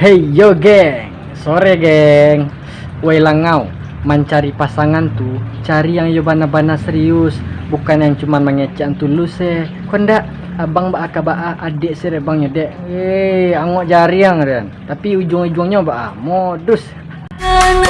Hey yo geng, sore geng. Wei langau, mencari pasangan tu, cari yang yo bana-bana serius, bukan yang cuma mengecek tulus eh. Kau ndak abang ba akaba adik sire bang dek. Eh, angok jari yang dan. Tapi ujung-ujungnya ba modus. Kan,